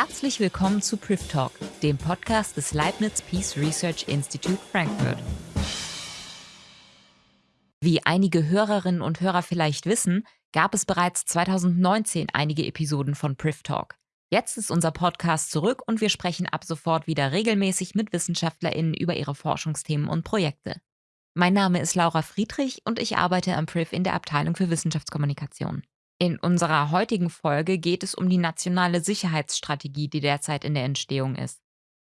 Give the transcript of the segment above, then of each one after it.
Herzlich willkommen zu Priv Talk, dem Podcast des Leibniz Peace Research Institute Frankfurt. Wie einige Hörerinnen und Hörer vielleicht wissen, gab es bereits 2019 einige Episoden von Priv Talk. Jetzt ist unser Podcast zurück und wir sprechen ab sofort wieder regelmäßig mit WissenschaftlerInnen über ihre Forschungsthemen und Projekte. Mein Name ist Laura Friedrich und ich arbeite am Priv in der Abteilung für Wissenschaftskommunikation. In unserer heutigen Folge geht es um die nationale Sicherheitsstrategie, die derzeit in der Entstehung ist.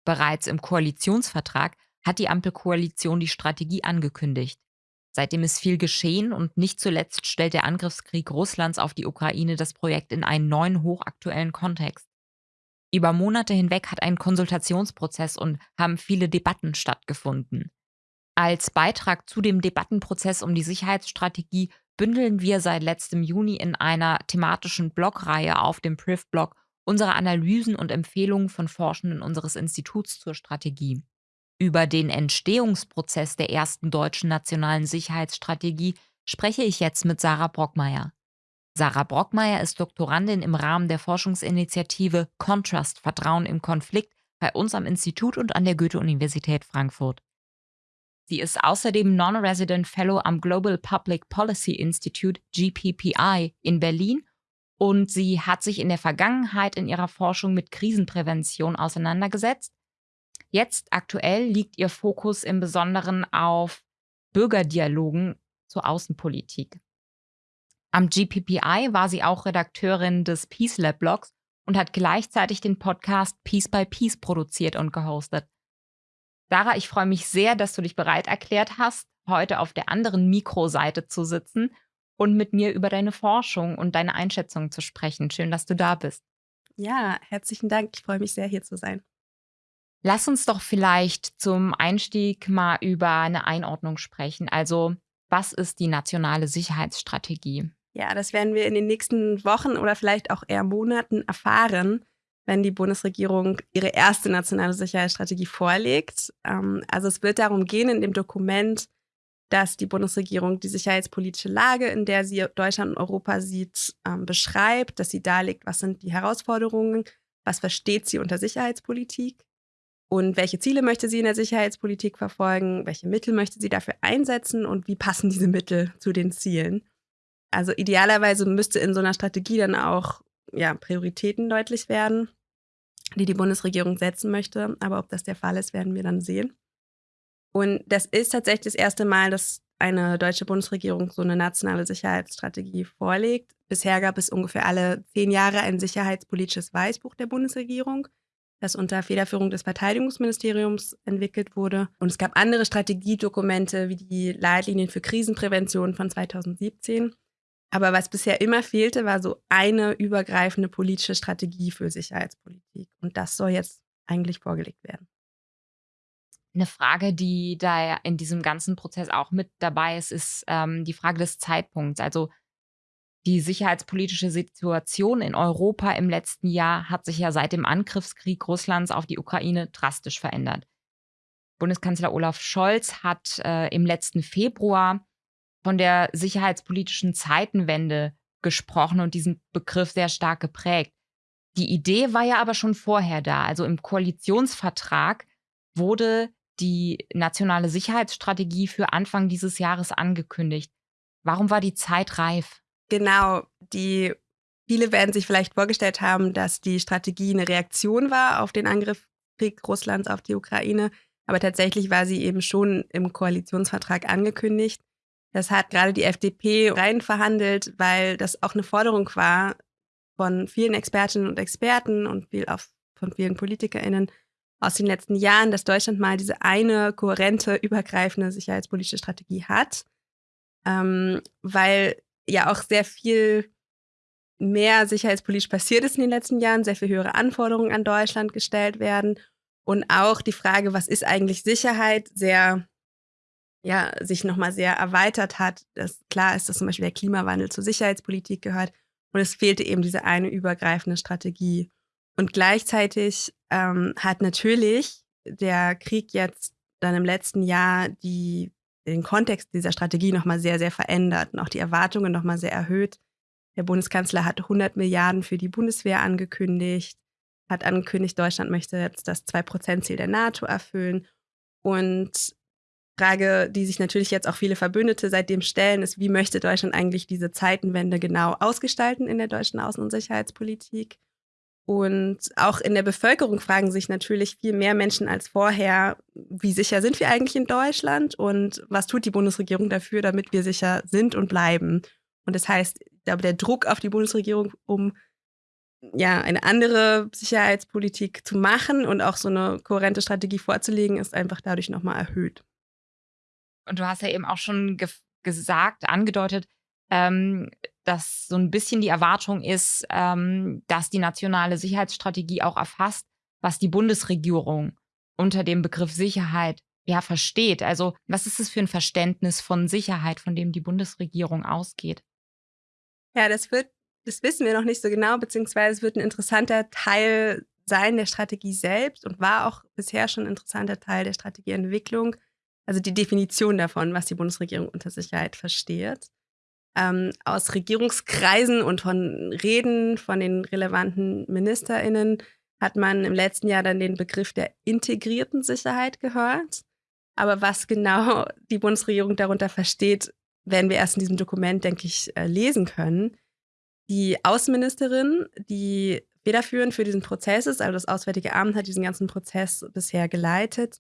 Bereits im Koalitionsvertrag hat die Ampelkoalition die Strategie angekündigt. Seitdem ist viel geschehen und nicht zuletzt stellt der Angriffskrieg Russlands auf die Ukraine das Projekt in einen neuen hochaktuellen Kontext. Über Monate hinweg hat ein Konsultationsprozess und haben viele Debatten stattgefunden. Als Beitrag zu dem Debattenprozess um die Sicherheitsstrategie bündeln wir seit letztem Juni in einer thematischen Blogreihe auf dem Priv-Blog unsere Analysen und Empfehlungen von Forschenden unseres Instituts zur Strategie. Über den Entstehungsprozess der ersten deutschen nationalen Sicherheitsstrategie spreche ich jetzt mit Sarah Brockmeier. Sarah Brockmeier ist Doktorandin im Rahmen der Forschungsinitiative Contrast Vertrauen im Konflikt bei uns am Institut und an der Goethe-Universität Frankfurt. Sie ist außerdem Non-Resident Fellow am Global Public Policy Institute GPPI in Berlin und sie hat sich in der Vergangenheit in ihrer Forschung mit Krisenprävention auseinandergesetzt. Jetzt aktuell liegt ihr Fokus im Besonderen auf Bürgerdialogen zur Außenpolitik. Am GPPI war sie auch Redakteurin des Peace Lab Blogs und hat gleichzeitig den Podcast Peace by Peace produziert und gehostet. Sarah, ich freue mich sehr, dass du dich bereit erklärt hast, heute auf der anderen Mikroseite zu sitzen und mit mir über deine Forschung und deine Einschätzungen zu sprechen. Schön, dass du da bist. Ja, herzlichen Dank. Ich freue mich sehr, hier zu sein. Lass uns doch vielleicht zum Einstieg mal über eine Einordnung sprechen. Also, was ist die nationale Sicherheitsstrategie? Ja, das werden wir in den nächsten Wochen oder vielleicht auch eher Monaten erfahren wenn die Bundesregierung ihre erste nationale Sicherheitsstrategie vorlegt. Ähm, also es wird darum gehen in dem Dokument, dass die Bundesregierung die sicherheitspolitische Lage, in der sie Deutschland und Europa sieht, ähm, beschreibt, dass sie darlegt, was sind die Herausforderungen, was versteht sie unter Sicherheitspolitik und welche Ziele möchte sie in der Sicherheitspolitik verfolgen, welche Mittel möchte sie dafür einsetzen und wie passen diese Mittel zu den Zielen. Also idealerweise müsste in so einer Strategie dann auch ja, Prioritäten deutlich werden, die die Bundesregierung setzen möchte. Aber ob das der Fall ist, werden wir dann sehen. Und das ist tatsächlich das erste Mal, dass eine deutsche Bundesregierung so eine nationale Sicherheitsstrategie vorlegt. Bisher gab es ungefähr alle zehn Jahre ein sicherheitspolitisches Weißbuch der Bundesregierung, das unter Federführung des Verteidigungsministeriums entwickelt wurde. Und es gab andere Strategiedokumente wie die Leitlinien für Krisenprävention von 2017 aber was bisher immer fehlte, war so eine übergreifende politische Strategie für Sicherheitspolitik. Und das soll jetzt eigentlich vorgelegt werden. Eine Frage, die da in diesem ganzen Prozess auch mit dabei ist, ist ähm, die Frage des Zeitpunkts. Also die sicherheitspolitische Situation in Europa im letzten Jahr hat sich ja seit dem Angriffskrieg Russlands auf die Ukraine drastisch verändert. Bundeskanzler Olaf Scholz hat äh, im letzten Februar von der sicherheitspolitischen Zeitenwende gesprochen und diesen Begriff sehr stark geprägt. Die Idee war ja aber schon vorher da. Also im Koalitionsvertrag wurde die nationale Sicherheitsstrategie für Anfang dieses Jahres angekündigt. Warum war die Zeit reif? Genau, die viele werden sich vielleicht vorgestellt haben, dass die Strategie eine Reaktion war auf den Angriffskrieg Russlands auf die Ukraine, aber tatsächlich war sie eben schon im Koalitionsvertrag angekündigt. Das hat gerade die FDP rein verhandelt, weil das auch eine Forderung war von vielen Expertinnen und Experten und viel auch von vielen PolitikerInnen aus den letzten Jahren, dass Deutschland mal diese eine kohärente, übergreifende sicherheitspolitische Strategie hat. Ähm, weil ja auch sehr viel mehr sicherheitspolitisch passiert ist in den letzten Jahren, sehr viel höhere Anforderungen an Deutschland gestellt werden und auch die Frage, was ist eigentlich Sicherheit, sehr ja, sich nochmal sehr erweitert hat. Das, klar ist, dass zum Beispiel der Klimawandel zur Sicherheitspolitik gehört und es fehlte eben diese eine übergreifende Strategie. Und gleichzeitig ähm, hat natürlich der Krieg jetzt dann im letzten Jahr die, den Kontext dieser Strategie nochmal sehr, sehr verändert und auch die Erwartungen nochmal sehr erhöht. Der Bundeskanzler hat 100 Milliarden für die Bundeswehr angekündigt. hat angekündigt, Deutschland möchte jetzt das 2-Prozent-Ziel der NATO erfüllen. Und Frage, die sich natürlich jetzt auch viele Verbündete seitdem stellen, ist, wie möchte Deutschland eigentlich diese Zeitenwende genau ausgestalten in der deutschen Außen- und Sicherheitspolitik? Und auch in der Bevölkerung fragen sich natürlich viel mehr Menschen als vorher, wie sicher sind wir eigentlich in Deutschland und was tut die Bundesregierung dafür, damit wir sicher sind und bleiben. Und das heißt, der Druck auf die Bundesregierung, um ja, eine andere Sicherheitspolitik zu machen und auch so eine kohärente Strategie vorzulegen, ist einfach dadurch nochmal erhöht. Und du hast ja eben auch schon ge gesagt, angedeutet, ähm, dass so ein bisschen die Erwartung ist, ähm, dass die nationale Sicherheitsstrategie auch erfasst, was die Bundesregierung unter dem Begriff Sicherheit ja versteht. Also was ist es für ein Verständnis von Sicherheit, von dem die Bundesregierung ausgeht? Ja, das wird, das wissen wir noch nicht so genau, beziehungsweise es wird ein interessanter Teil sein der Strategie selbst und war auch bisher schon ein interessanter Teil der Strategieentwicklung. Also die Definition davon, was die Bundesregierung unter Sicherheit versteht ähm, aus Regierungskreisen und von Reden von den relevanten MinisterInnen hat man im letzten Jahr dann den Begriff der integrierten Sicherheit gehört. Aber was genau die Bundesregierung darunter versteht, werden wir erst in diesem Dokument, denke ich, äh, lesen können. Die Außenministerin, die federführend für diesen Prozess ist, also das Auswärtige Amt hat diesen ganzen Prozess bisher geleitet,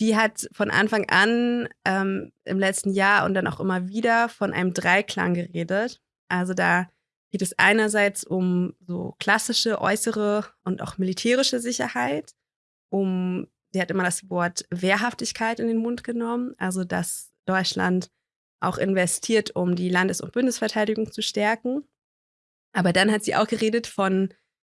die hat von Anfang an ähm, im letzten Jahr und dann auch immer wieder von einem Dreiklang geredet. Also da geht es einerseits um so klassische äußere und auch militärische Sicherheit, um, sie hat immer das Wort Wehrhaftigkeit in den Mund genommen, also dass Deutschland auch investiert, um die Landes- und Bundesverteidigung zu stärken. Aber dann hat sie auch geredet von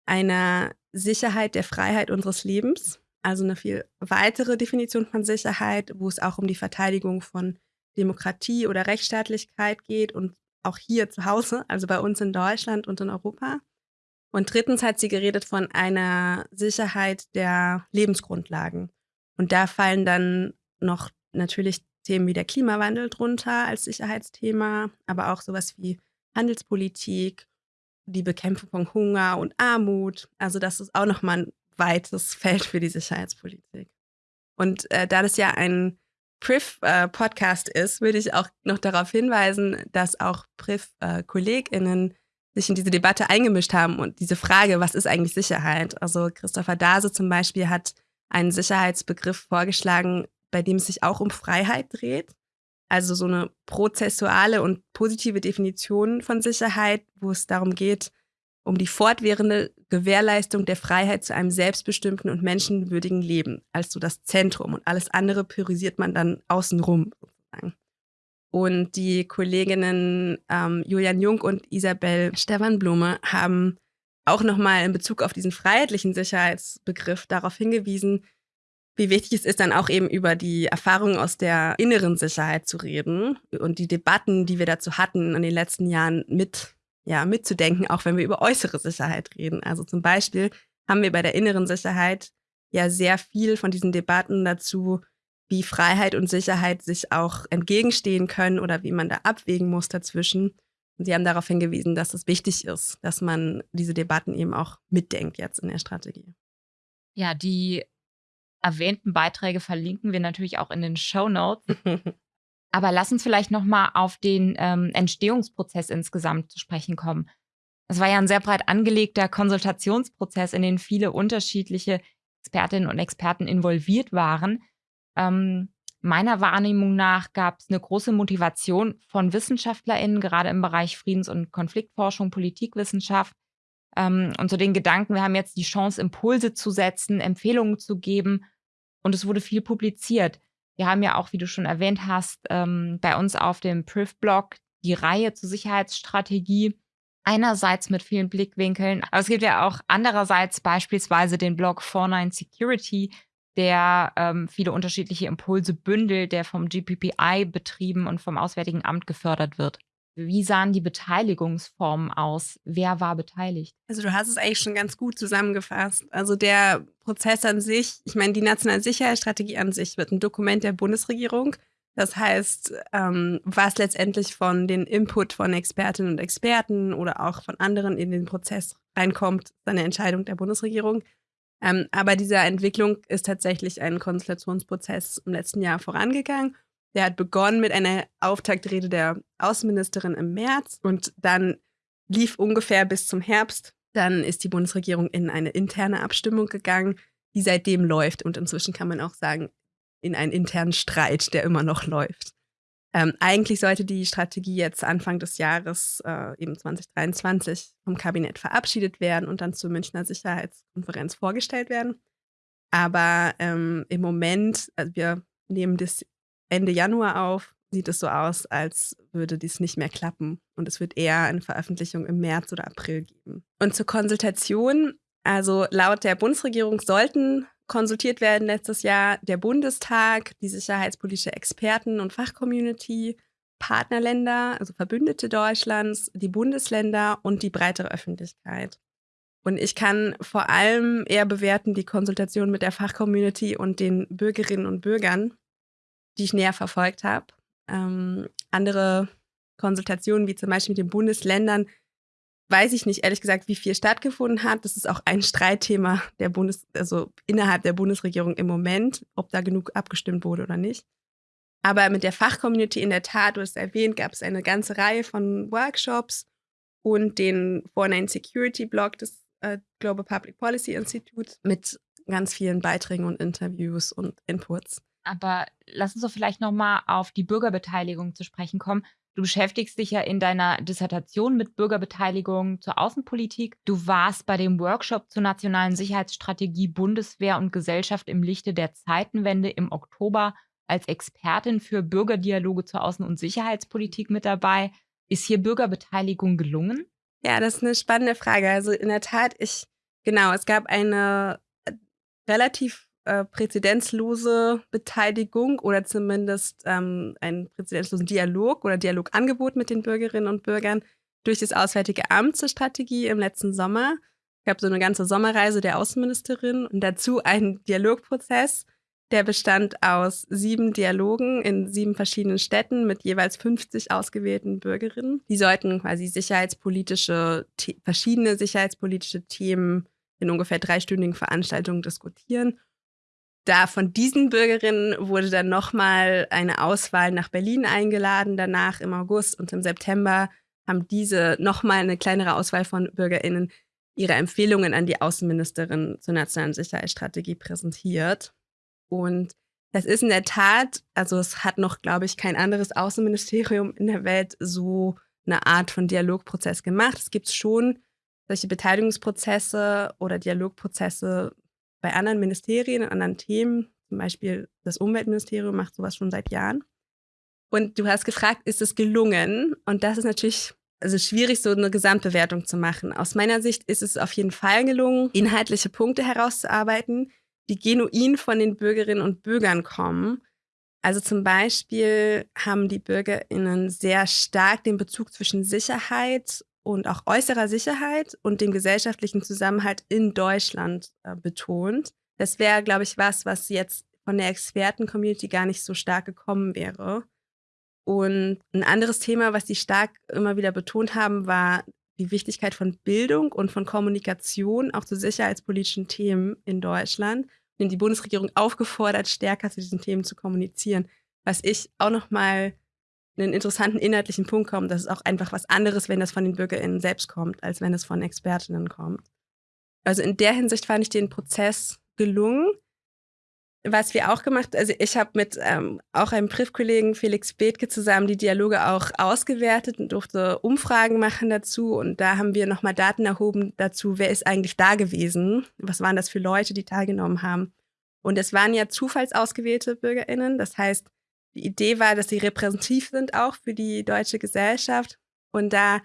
einer Sicherheit der Freiheit unseres Lebens also eine viel weitere Definition von Sicherheit, wo es auch um die Verteidigung von Demokratie oder Rechtsstaatlichkeit geht und auch hier zu Hause, also bei uns in Deutschland und in Europa. Und drittens hat sie geredet von einer Sicherheit der Lebensgrundlagen. Und da fallen dann noch natürlich Themen wie der Klimawandel drunter als Sicherheitsthema, aber auch sowas wie Handelspolitik, die Bekämpfung von Hunger und Armut. Also das ist auch nochmal ein weites Feld für die Sicherheitspolitik. Und äh, da das ja ein PRIF-Podcast äh, ist, würde ich auch noch darauf hinweisen, dass auch PRIF-KollegInnen äh, sich in diese Debatte eingemischt haben und diese Frage, was ist eigentlich Sicherheit? Also Christopher Dase zum Beispiel hat einen Sicherheitsbegriff vorgeschlagen, bei dem es sich auch um Freiheit dreht. Also so eine prozessuale und positive Definition von Sicherheit, wo es darum geht, um die fortwährende Gewährleistung der Freiheit zu einem selbstbestimmten und menschenwürdigen Leben als so das Zentrum. Und alles andere priorisiert man dann außenrum sozusagen. Und die Kolleginnen ähm, Julian Jung und Isabel Stefan-Blume haben auch nochmal in Bezug auf diesen freiheitlichen Sicherheitsbegriff darauf hingewiesen, wie wichtig es ist, dann auch eben über die Erfahrungen aus der inneren Sicherheit zu reden und die Debatten, die wir dazu hatten in den letzten Jahren mit ja, mitzudenken, auch wenn wir über äußere Sicherheit reden. Also zum Beispiel haben wir bei der inneren Sicherheit ja sehr viel von diesen Debatten dazu, wie Freiheit und Sicherheit sich auch entgegenstehen können oder wie man da abwägen muss dazwischen. Und Sie haben darauf hingewiesen, dass es wichtig ist, dass man diese Debatten eben auch mitdenkt jetzt in der Strategie. Ja, die erwähnten Beiträge verlinken wir natürlich auch in den Show Notes. Aber lass uns vielleicht nochmal auf den ähm, Entstehungsprozess insgesamt zu sprechen kommen. Es war ja ein sehr breit angelegter Konsultationsprozess, in den viele unterschiedliche Expertinnen und Experten involviert waren. Ähm, meiner Wahrnehmung nach gab es eine große Motivation von WissenschaftlerInnen, gerade im Bereich Friedens- und Konfliktforschung, Politikwissenschaft. Ähm, und so den Gedanken, wir haben jetzt die Chance, Impulse zu setzen, Empfehlungen zu geben. Und es wurde viel publiziert. Wir haben ja auch, wie du schon erwähnt hast, ähm, bei uns auf dem Priv-Blog die Reihe zur Sicherheitsstrategie. Einerseits mit vielen Blickwinkeln, aber es gibt ja auch andererseits beispielsweise den Blog 49 Security, der ähm, viele unterschiedliche Impulse bündelt, der vom GPPI betrieben und vom Auswärtigen Amt gefördert wird. Wie sahen die Beteiligungsformen aus? Wer war beteiligt? Also du hast es eigentlich schon ganz gut zusammengefasst. Also der Prozess an sich, ich meine, die nationale Sicherheitsstrategie an sich wird ein Dokument der Bundesregierung. Das heißt, ähm, was letztendlich von den Input von Expertinnen und Experten oder auch von anderen in den Prozess reinkommt, ist eine Entscheidung der Bundesregierung. Ähm, aber diese Entwicklung ist tatsächlich ein Konsultationsprozess im letzten Jahr vorangegangen. Der hat begonnen mit einer Auftaktrede der Außenministerin im März und dann lief ungefähr bis zum Herbst. Dann ist die Bundesregierung in eine interne Abstimmung gegangen, die seitdem läuft. Und inzwischen kann man auch sagen, in einen internen Streit, der immer noch läuft. Ähm, eigentlich sollte die Strategie jetzt Anfang des Jahres, äh, eben 2023, vom Kabinett verabschiedet werden und dann zur Münchner Sicherheitskonferenz vorgestellt werden. Aber ähm, im Moment, also wir nehmen das Ende Januar auf, sieht es so aus, als würde dies nicht mehr klappen. Und es wird eher eine Veröffentlichung im März oder April geben. Und zur Konsultation, also laut der Bundesregierung sollten konsultiert werden letztes Jahr der Bundestag, die sicherheitspolitische Experten- und Fachcommunity, Partnerländer, also Verbündete Deutschlands, die Bundesländer und die breitere Öffentlichkeit. Und ich kann vor allem eher bewerten die Konsultation mit der Fachcommunity und den Bürgerinnen und Bürgern, die ich näher verfolgt habe. Ähm, andere Konsultationen, wie zum Beispiel mit den Bundesländern, weiß ich nicht, ehrlich gesagt, wie viel stattgefunden hat. Das ist auch ein Streitthema der Bundes, also innerhalb der Bundesregierung im Moment, ob da genug abgestimmt wurde oder nicht. Aber mit der Fachcommunity in der Tat, du hast erwähnt, gab es eine ganze Reihe von Workshops und den Foreign Security Blog des äh, Global Public Policy Institute mit ganz vielen Beiträgen und Interviews und Inputs. Aber lass uns doch vielleicht nochmal auf die Bürgerbeteiligung zu sprechen kommen. Du beschäftigst dich ja in deiner Dissertation mit Bürgerbeteiligung zur Außenpolitik. Du warst bei dem Workshop zur nationalen Sicherheitsstrategie Bundeswehr und Gesellschaft im Lichte der Zeitenwende im Oktober als Expertin für Bürgerdialoge zur Außen- und Sicherheitspolitik mit dabei. Ist hier Bürgerbeteiligung gelungen? Ja, das ist eine spannende Frage. Also in der Tat, ich, genau, es gab eine äh, relativ äh, präzedenzlose Beteiligung oder zumindest ähm, einen präzedenzlosen Dialog oder Dialogangebot mit den Bürgerinnen und Bürgern durch das Auswärtige Amt zur Strategie im letzten Sommer. Es gab so eine ganze Sommerreise der Außenministerin und dazu einen Dialogprozess, der bestand aus sieben Dialogen in sieben verschiedenen Städten mit jeweils 50 ausgewählten Bürgerinnen. Die sollten quasi sicherheitspolitische, verschiedene sicherheitspolitische Themen in ungefähr dreistündigen Veranstaltungen diskutieren da von diesen Bürgerinnen wurde dann nochmal eine Auswahl nach Berlin eingeladen, danach im August und im September haben diese nochmal eine kleinere Auswahl von BürgerInnen ihre Empfehlungen an die Außenministerin zur nationalen Sicherheitsstrategie präsentiert. Und das ist in der Tat, also es hat noch, glaube ich, kein anderes Außenministerium in der Welt so eine Art von Dialogprozess gemacht. Es gibt schon solche Beteiligungsprozesse oder Dialogprozesse bei anderen Ministerien, anderen Themen, zum Beispiel das Umweltministerium macht sowas schon seit Jahren. Und du hast gefragt, ist es gelungen? Und das ist natürlich also schwierig, so eine Gesamtbewertung zu machen. Aus meiner Sicht ist es auf jeden Fall gelungen, inhaltliche Punkte herauszuarbeiten, die genuin von den Bürgerinnen und Bürgern kommen. Also zum Beispiel haben die BürgerInnen sehr stark den Bezug zwischen Sicherheit und auch äußerer Sicherheit und dem gesellschaftlichen Zusammenhalt in Deutschland äh, betont. Das wäre, glaube ich, was, was jetzt von der Experten-Community gar nicht so stark gekommen wäre. Und ein anderes Thema, was sie stark immer wieder betont haben, war die Wichtigkeit von Bildung und von Kommunikation auch zu sicherheitspolitischen Themen in Deutschland. Und die Bundesregierung aufgefordert, stärker zu diesen Themen zu kommunizieren, was ich auch noch mal einen interessanten inhaltlichen Punkt kommt. Das ist auch einfach was anderes, wenn das von den BürgerInnen selbst kommt, als wenn es von Expertinnen kommt. Also in der Hinsicht fand ich den Prozess gelungen. Was wir auch gemacht, also ich habe mit ähm, auch einem Briefkollegen Felix Bethke zusammen die Dialoge auch ausgewertet und durfte Umfragen machen dazu. Und da haben wir nochmal Daten erhoben dazu, wer ist eigentlich da gewesen? Was waren das für Leute, die teilgenommen haben? Und es waren ja zufallsausgewählte BürgerInnen. Das heißt, die Idee war, dass sie repräsentativ sind auch für die deutsche Gesellschaft. Und da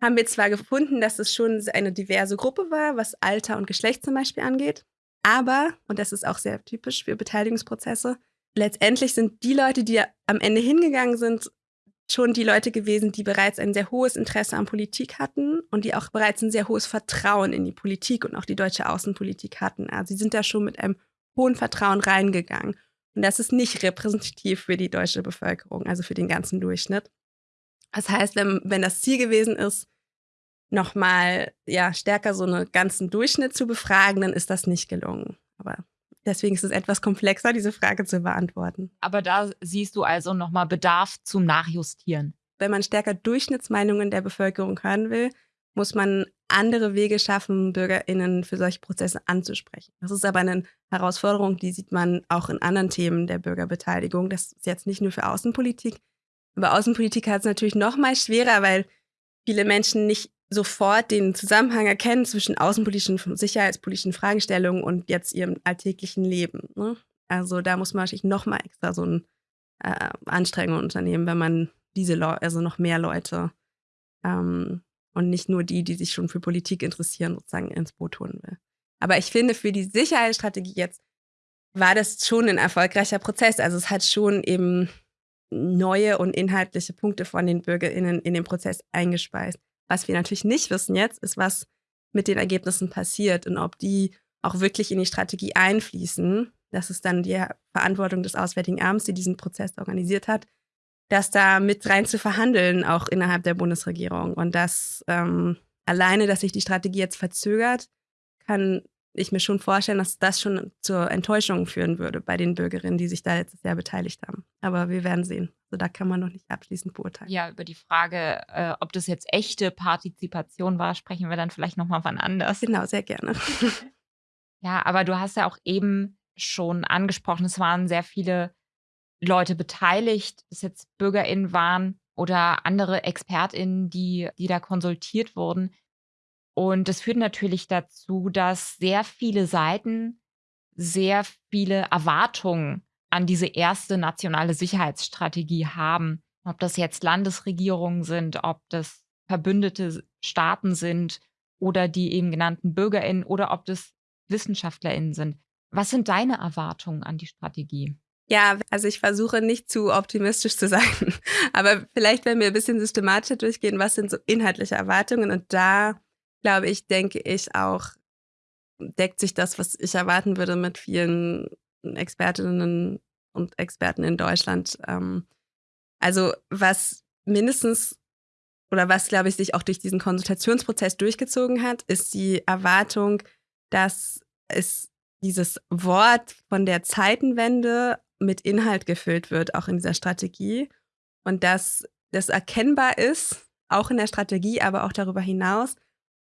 haben wir zwar gefunden, dass es schon eine diverse Gruppe war, was Alter und Geschlecht zum Beispiel angeht. Aber, und das ist auch sehr typisch für Beteiligungsprozesse, letztendlich sind die Leute, die am Ende hingegangen sind, schon die Leute gewesen, die bereits ein sehr hohes Interesse an Politik hatten und die auch bereits ein sehr hohes Vertrauen in die Politik und auch die deutsche Außenpolitik hatten. Also sie sind da schon mit einem hohen Vertrauen reingegangen. Und das ist nicht repräsentativ für die deutsche Bevölkerung, also für den ganzen Durchschnitt. Das heißt, wenn, wenn das Ziel gewesen ist, nochmal ja, stärker so einen ganzen Durchschnitt zu befragen, dann ist das nicht gelungen. Aber deswegen ist es etwas komplexer, diese Frage zu beantworten. Aber da siehst du also nochmal Bedarf zum Nachjustieren. Wenn man stärker Durchschnittsmeinungen der Bevölkerung hören will, muss man andere Wege schaffen, BürgerInnen für solche Prozesse anzusprechen. Das ist aber eine Herausforderung, die sieht man auch in anderen Themen der Bürgerbeteiligung. Das ist jetzt nicht nur für Außenpolitik. Aber Außenpolitik hat es natürlich noch mal schwerer, weil viele Menschen nicht sofort den Zusammenhang erkennen zwischen außenpolitischen, sicherheitspolitischen Fragestellungen und jetzt ihrem alltäglichen Leben. Ne? Also da muss man wahrscheinlich noch mal extra so eine äh, Anstrengung unternehmen, wenn man diese Leute, also noch mehr Leute ähm, und nicht nur die, die sich schon für Politik interessieren, sozusagen ins Boot holen will. Aber ich finde, für die Sicherheitsstrategie jetzt war das schon ein erfolgreicher Prozess. Also es hat schon eben neue und inhaltliche Punkte von den BürgerInnen in den Prozess eingespeist. Was wir natürlich nicht wissen jetzt, ist, was mit den Ergebnissen passiert und ob die auch wirklich in die Strategie einfließen. Das ist dann die Verantwortung des Auswärtigen Amts, die diesen Prozess organisiert hat, das da mit rein zu verhandeln, auch innerhalb der Bundesregierung. Und das ähm, alleine, dass sich die Strategie jetzt verzögert, kann ich mir schon vorstellen, dass das schon zur Enttäuschung führen würde bei den Bürgerinnen, die sich da letztes Jahr beteiligt haben. Aber wir werden sehen. Also da kann man noch nicht abschließend beurteilen. Ja, über die Frage, äh, ob das jetzt echte Partizipation war, sprechen wir dann vielleicht nochmal wann anders. Genau, sehr gerne. ja, aber du hast ja auch eben schon angesprochen, es waren sehr viele Leute beteiligt, dass jetzt BürgerInnen waren oder andere ExpertInnen, die, die da konsultiert wurden. Und das führt natürlich dazu, dass sehr viele Seiten sehr viele Erwartungen an diese erste nationale Sicherheitsstrategie haben. Ob das jetzt Landesregierungen sind, ob das verbündete Staaten sind oder die eben genannten Bürgerinnen oder ob das Wissenschaftlerinnen sind. Was sind deine Erwartungen an die Strategie? Ja, also ich versuche nicht zu optimistisch zu sein, aber vielleicht, wenn wir ein bisschen systematischer durchgehen, was sind so inhaltliche Erwartungen und da glaube ich, denke ich auch, deckt sich das, was ich erwarten würde mit vielen Expertinnen und Experten in Deutschland. Ähm, also was mindestens oder was, glaube ich, sich auch durch diesen Konsultationsprozess durchgezogen hat, ist die Erwartung, dass es dieses Wort von der Zeitenwende mit Inhalt gefüllt wird, auch in dieser Strategie. Und dass das erkennbar ist, auch in der Strategie, aber auch darüber hinaus,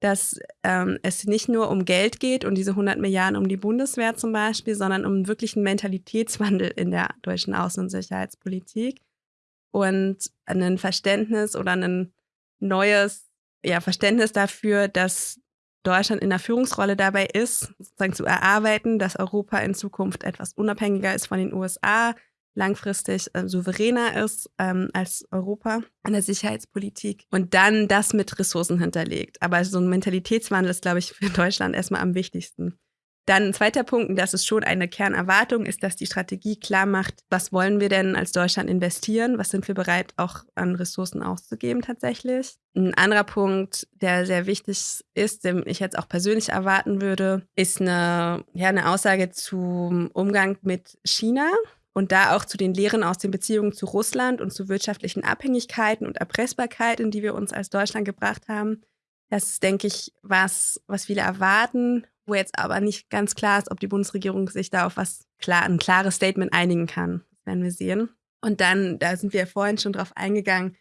dass ähm, es nicht nur um Geld geht und diese 100 Milliarden um die Bundeswehr zum Beispiel, sondern um wirklich einen Mentalitätswandel in der deutschen Außen- und Sicherheitspolitik und ein Verständnis oder ein neues ja, Verständnis dafür, dass Deutschland in der Führungsrolle dabei ist, sozusagen zu erarbeiten, dass Europa in Zukunft etwas unabhängiger ist von den USA, langfristig äh, souveräner ist ähm, als Europa in der Sicherheitspolitik und dann das mit Ressourcen hinterlegt. Aber so ein Mentalitätswandel ist, glaube ich, für Deutschland erstmal am wichtigsten. Dann ein zweiter Punkt, und das ist schon eine Kernerwartung, ist, dass die Strategie klar macht, was wollen wir denn als Deutschland investieren, was sind wir bereit auch an Ressourcen auszugeben tatsächlich. Ein anderer Punkt, der sehr wichtig ist, den ich jetzt auch persönlich erwarten würde, ist eine, ja, eine Aussage zum Umgang mit China und da auch zu den Lehren aus den Beziehungen zu Russland und zu wirtschaftlichen Abhängigkeiten und Erpressbarkeiten, die wir uns als Deutschland gebracht haben. Das ist, denke ich, was, was viele erwarten, wo jetzt aber nicht ganz klar ist, ob die Bundesregierung sich da auf was klar, ein klares Statement einigen kann. Werden wir sehen. Und dann, da sind wir ja vorhin schon drauf eingegangen,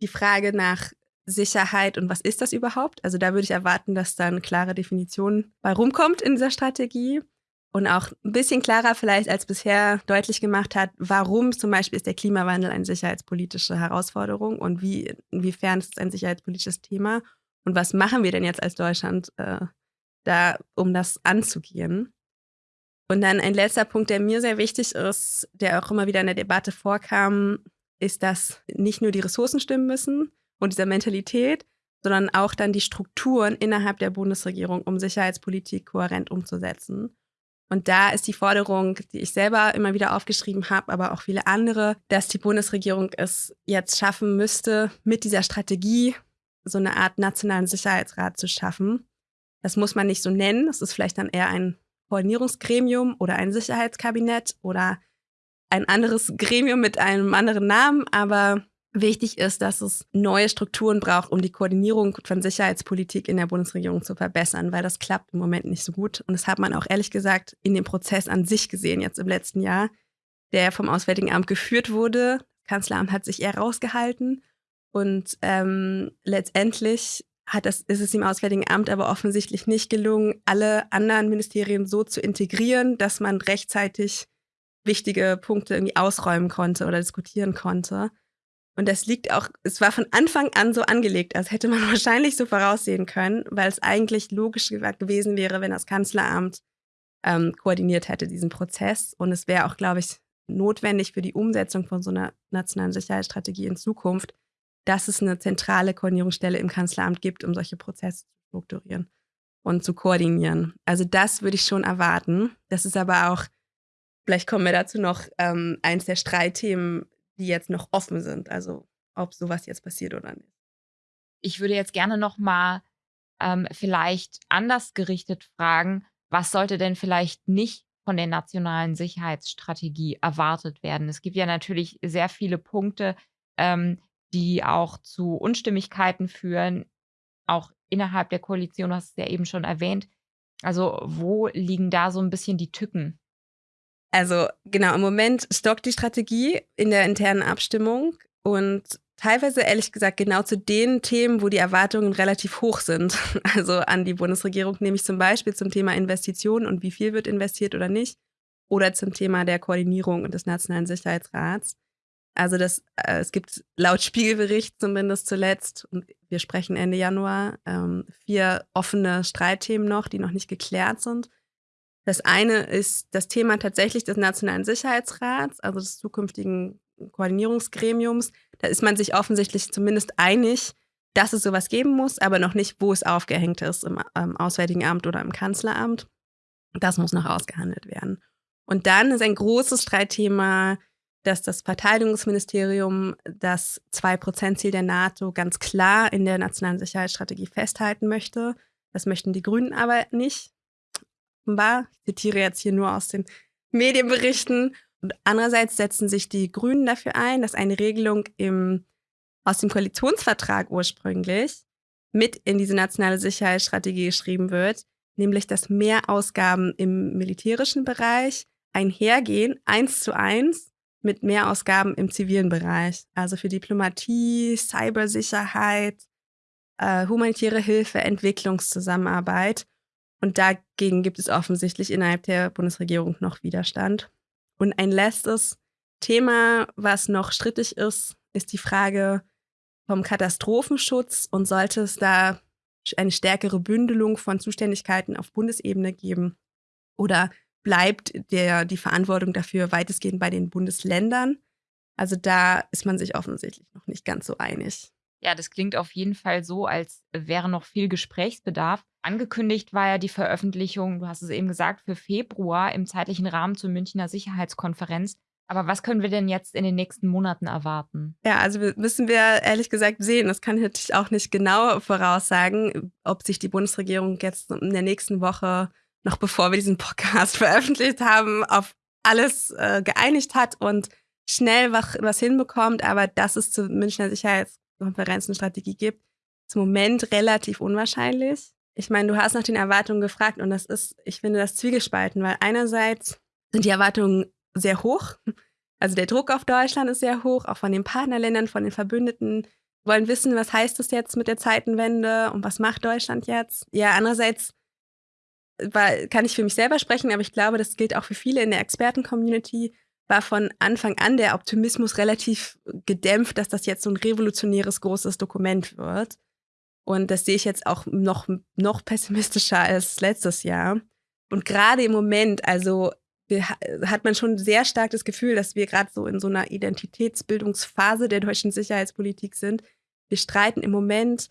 die Frage nach Sicherheit und was ist das überhaupt? Also da würde ich erwarten, dass da eine klare Definition bei rumkommt in dieser Strategie und auch ein bisschen klarer vielleicht als bisher deutlich gemacht hat, warum zum Beispiel ist der Klimawandel eine sicherheitspolitische Herausforderung und wie, inwiefern ist es ein sicherheitspolitisches Thema und was machen wir denn jetzt als Deutschland äh, da, um das anzugehen. Und dann ein letzter Punkt, der mir sehr wichtig ist, der auch immer wieder in der Debatte vorkam, ist, dass nicht nur die Ressourcen stimmen müssen und dieser Mentalität, sondern auch dann die Strukturen innerhalb der Bundesregierung, um Sicherheitspolitik kohärent umzusetzen. Und da ist die Forderung, die ich selber immer wieder aufgeschrieben habe, aber auch viele andere, dass die Bundesregierung es jetzt schaffen müsste, mit dieser Strategie so eine Art nationalen Sicherheitsrat zu schaffen. Das muss man nicht so nennen. Das ist vielleicht dann eher ein Koordinierungsgremium oder ein Sicherheitskabinett oder ein anderes Gremium mit einem anderen Namen. Aber wichtig ist, dass es neue Strukturen braucht, um die Koordinierung von Sicherheitspolitik in der Bundesregierung zu verbessern, weil das klappt im Moment nicht so gut. Und das hat man auch ehrlich gesagt in dem Prozess an sich gesehen, jetzt im letzten Jahr, der vom Auswärtigen Amt geführt wurde. Kanzleramt hat sich eher rausgehalten. Und ähm, letztendlich hat das, ist es dem Auswärtigen Amt aber offensichtlich nicht gelungen, alle anderen Ministerien so zu integrieren, dass man rechtzeitig wichtige Punkte irgendwie ausräumen konnte oder diskutieren konnte. Und das liegt auch, es war von Anfang an so angelegt, als hätte man wahrscheinlich so voraussehen können, weil es eigentlich logisch gewesen wäre, wenn das Kanzleramt ähm, koordiniert hätte, diesen Prozess. Und es wäre auch, glaube ich, notwendig für die Umsetzung von so einer nationalen Sicherheitsstrategie in Zukunft, dass es eine zentrale Koordinierungsstelle im Kanzleramt gibt, um solche Prozesse zu strukturieren und zu koordinieren. Also das würde ich schon erwarten. Das ist aber auch, vielleicht kommen wir dazu noch, ähm, eins der Streitthemen die jetzt noch offen sind. Also ob sowas jetzt passiert oder nicht. Ich würde jetzt gerne noch mal ähm, vielleicht anders gerichtet fragen, was sollte denn vielleicht nicht von der nationalen Sicherheitsstrategie erwartet werden? Es gibt ja natürlich sehr viele Punkte, ähm, die auch zu Unstimmigkeiten führen, auch innerhalb der Koalition, du hast es ja eben schon erwähnt. Also wo liegen da so ein bisschen die Tücken? Also genau, im Moment stockt die Strategie in der internen Abstimmung und teilweise ehrlich gesagt genau zu den Themen, wo die Erwartungen relativ hoch sind. Also an die Bundesregierung, nämlich zum Beispiel zum Thema Investitionen und wie viel wird investiert oder nicht. Oder zum Thema der Koordinierung und des Nationalen Sicherheitsrats. Also das, äh, es gibt laut Spiegelbericht zumindest zuletzt, und wir sprechen Ende Januar, ähm, vier offene Streitthemen noch, die noch nicht geklärt sind. Das eine ist das Thema tatsächlich des Nationalen Sicherheitsrats, also des zukünftigen Koordinierungsgremiums. Da ist man sich offensichtlich zumindest einig, dass es sowas geben muss, aber noch nicht, wo es aufgehängt ist, im, im Auswärtigen Amt oder im Kanzleramt. Das muss noch ausgehandelt werden. Und dann ist ein großes Streitthema, dass das Verteidigungsministerium das 2%-Ziel der NATO ganz klar in der nationalen Sicherheitsstrategie festhalten möchte. Das möchten die Grünen aber nicht offenbar. Ich zitiere jetzt hier nur aus den Medienberichten. Und andererseits setzen sich die Grünen dafür ein, dass eine Regelung im, aus dem Koalitionsvertrag ursprünglich mit in diese nationale Sicherheitsstrategie geschrieben wird, nämlich dass Mehrausgaben im militärischen Bereich einhergehen, eins zu eins, mit Mehrausgaben im zivilen Bereich. Also für Diplomatie, Cybersicherheit, äh, humanitäre Hilfe, Entwicklungszusammenarbeit. Und dagegen gibt es offensichtlich innerhalb der Bundesregierung noch Widerstand. Und ein letztes Thema, was noch strittig ist, ist die Frage vom Katastrophenschutz und sollte es da eine stärkere Bündelung von Zuständigkeiten auf Bundesebene geben oder bleibt der, die Verantwortung dafür weitestgehend bei den Bundesländern? Also da ist man sich offensichtlich noch nicht ganz so einig. Ja, das klingt auf jeden Fall so, als wäre noch viel Gesprächsbedarf. Angekündigt war ja die Veröffentlichung, du hast es eben gesagt, für Februar im zeitlichen Rahmen zur Münchner Sicherheitskonferenz. Aber was können wir denn jetzt in den nächsten Monaten erwarten? Ja, also müssen wir ehrlich gesagt sehen. Das kann ich natürlich auch nicht genau voraussagen, ob sich die Bundesregierung jetzt in der nächsten Woche, noch bevor wir diesen Podcast veröffentlicht haben, auf alles äh, geeinigt hat und schnell was, hinbekommt. Aber dass es zur Münchner Sicherheitskonferenz eine Strategie gibt, ist im Moment relativ unwahrscheinlich ich meine, du hast nach den Erwartungen gefragt und das ist, ich finde das zwiegespalten, weil einerseits sind die Erwartungen sehr hoch. Also der Druck auf Deutschland ist sehr hoch, auch von den Partnerländern, von den Verbündeten. Wollen wissen, was heißt das jetzt mit der Zeitenwende und was macht Deutschland jetzt? Ja, andererseits war, kann ich für mich selber sprechen, aber ich glaube, das gilt auch für viele in der Experten-Community, war von Anfang an der Optimismus relativ gedämpft, dass das jetzt so ein revolutionäres großes Dokument wird. Und das sehe ich jetzt auch noch, noch pessimistischer als letztes Jahr. Und gerade im Moment, also wir, hat man schon sehr stark das Gefühl, dass wir gerade so in so einer Identitätsbildungsphase der deutschen Sicherheitspolitik sind. Wir streiten im Moment,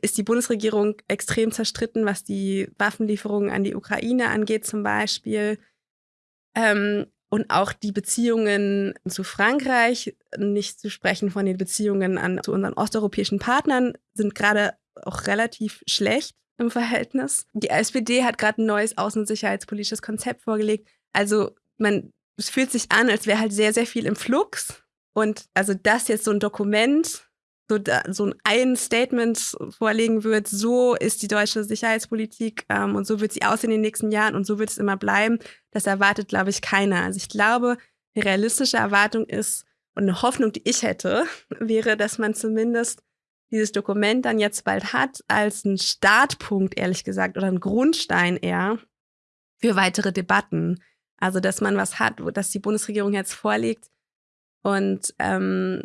ist die Bundesregierung extrem zerstritten, was die Waffenlieferungen an die Ukraine angeht zum Beispiel. Ähm, und auch die Beziehungen zu Frankreich, nicht zu sprechen von den Beziehungen an, zu unseren osteuropäischen Partnern, sind gerade auch relativ schlecht im Verhältnis. Die SPD hat gerade ein neues außen- und sicherheitspolitisches Konzept vorgelegt. Also man, es fühlt sich an, als wäre halt sehr, sehr viel im Flux. Und also, dass jetzt so ein Dokument, so, so ein Statement vorlegen wird, so ist die deutsche Sicherheitspolitik ähm, und so wird sie aussehen in den nächsten Jahren und so wird es immer bleiben, das erwartet, glaube ich, keiner. Also ich glaube, eine realistische Erwartung ist und eine Hoffnung, die ich hätte, wäre, dass man zumindest dieses Dokument dann jetzt bald hat, als einen Startpunkt, ehrlich gesagt, oder einen Grundstein eher für weitere Debatten. Also, dass man was hat, dass die Bundesregierung jetzt vorlegt und ähm,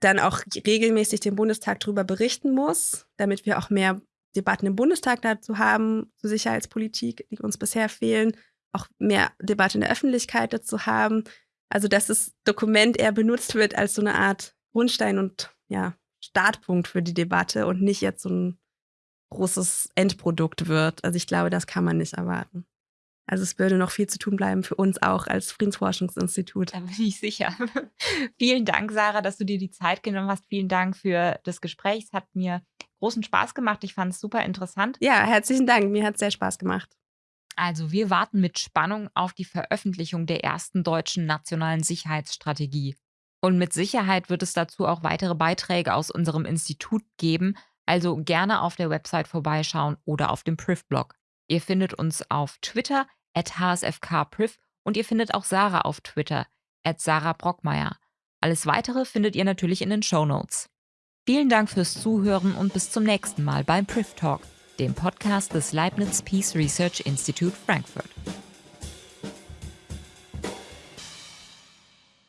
dann auch regelmäßig den Bundestag darüber berichten muss, damit wir auch mehr Debatten im Bundestag dazu haben, zur Sicherheitspolitik, die uns bisher fehlen, auch mehr Debatte in der Öffentlichkeit dazu haben. Also, dass das Dokument eher benutzt wird als so eine Art Grundstein und ja, Startpunkt für die Debatte und nicht jetzt so ein großes Endprodukt wird. Also ich glaube, das kann man nicht erwarten. Also es würde noch viel zu tun bleiben für uns auch als Friedensforschungsinstitut. Da bin ich sicher. Vielen Dank, Sarah, dass du dir die Zeit genommen hast. Vielen Dank für das Gespräch. Es hat mir großen Spaß gemacht. Ich fand es super interessant. Ja, herzlichen Dank. Mir hat es sehr Spaß gemacht. Also wir warten mit Spannung auf die Veröffentlichung der ersten deutschen nationalen Sicherheitsstrategie. Und mit Sicherheit wird es dazu auch weitere Beiträge aus unserem Institut geben, also gerne auf der Website vorbeischauen oder auf dem Priv-Blog. Ihr findet uns auf Twitter at hsfkpriv und ihr findet auch Sarah auf Twitter at Sarah Brockmeier. Alles weitere findet ihr natürlich in den Show Notes. Vielen Dank fürs Zuhören und bis zum nächsten Mal beim Priv Talk, dem Podcast des Leibniz Peace Research Institute Frankfurt.